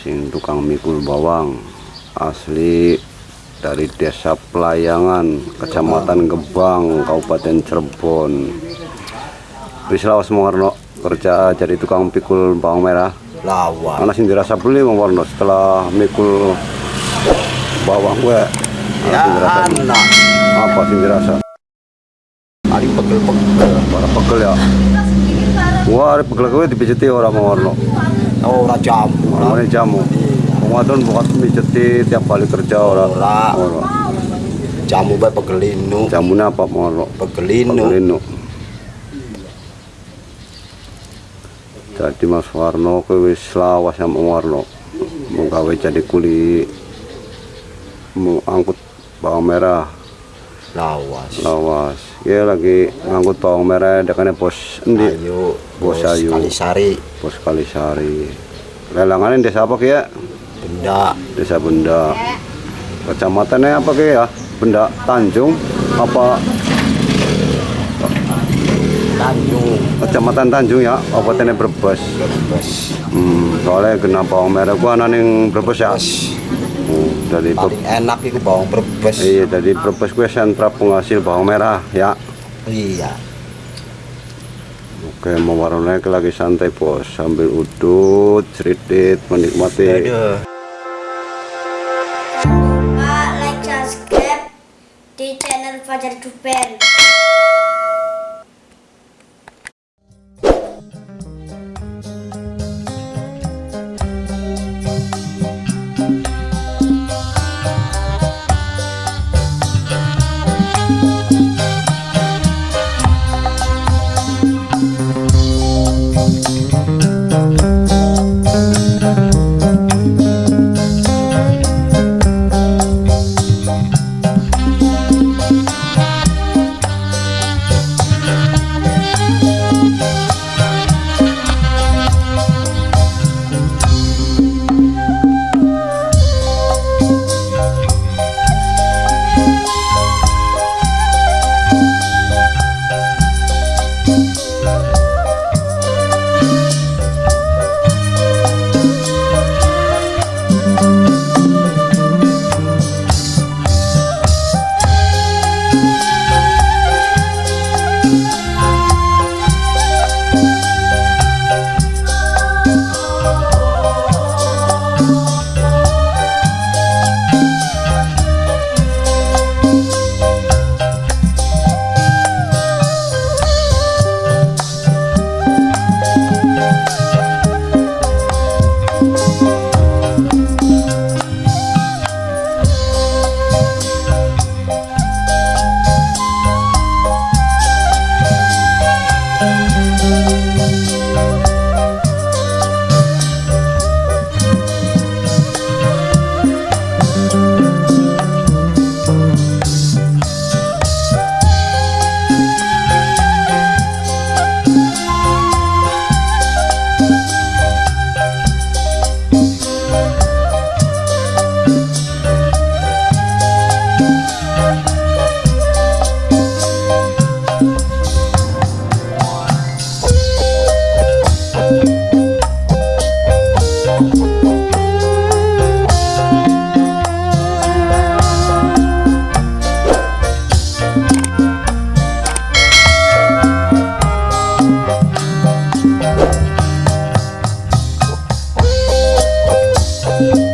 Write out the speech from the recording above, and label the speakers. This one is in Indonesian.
Speaker 1: sing tukang mikul bawang asli dari desa Pelayangan kecamatan Gebang Kabupaten Cirebon. Bisa lawas Warno kerja jadi tukang pikul bawang merah.
Speaker 2: Lawan.
Speaker 1: Anak sing dirasa beli Bang Warno setelah mikul bawang gue.
Speaker 2: Ya anak.
Speaker 1: Apa sing dirasa?
Speaker 2: Paling pegel-pegel.
Speaker 1: Para pegel ya. Wah ada pegel gue dipijeti orang Bang Warno
Speaker 2: ora jamu.
Speaker 1: Namanya jamu. Pengadon bukan mijeti tiap kali kerja.
Speaker 2: Ora.
Speaker 1: Ora.
Speaker 2: jamu bae pegelinu
Speaker 1: Jamunya apa mau
Speaker 2: pegelinu
Speaker 1: Pelino. Jadi Mas Warno kowe wis lawas sama Warno. Mau gawe jadi kuli mau angkut bawang merah
Speaker 2: lawas
Speaker 1: lawas. Ya lagi ngangkut bawang merah dekane bos endi?
Speaker 2: ayo
Speaker 1: Bos Ayu.
Speaker 2: Kalisari
Speaker 1: Bos Kalisari. Lelangannya desa apa ya?
Speaker 2: benda
Speaker 1: Desa Benda. Kecamatannya apa ya? Benda Tanjung apa
Speaker 2: Tanjung
Speaker 1: Kecamatan Tanjung ya, Kabupaten Brebes.
Speaker 2: Brebes
Speaker 1: Hmm, soalnya kena bawang merah gua ana ning Brebes ya. Hmm, dari
Speaker 2: paling enak itu bawang Brebes
Speaker 1: iya dari Brebes gue sentra penghasil bawang merah ya.
Speaker 2: iya
Speaker 1: Oke, mau warnanya lagi santai bos, sambil udut, ceridit, menikmati.
Speaker 2: Aduh. Música